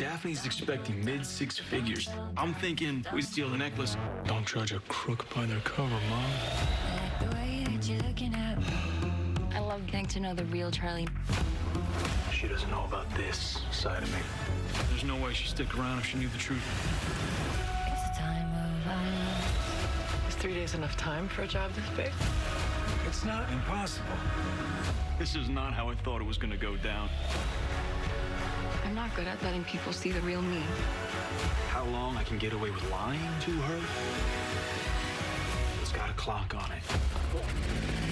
Daphne's expecting mid six figures. I'm thinking we steal the necklace. Don't judge a crook by their cover, Mom. The way that you're looking at me, I love getting to know the real Charlie. She doesn't know about this side of me. There's no way she'd stick around if she knew the truth. It's a time of violence. Is three days enough time for a job this big? It's not impossible. This is not how I thought it was going to go down. Good at letting people see the real me. How long I can get away with lying to her? It's got a clock on it.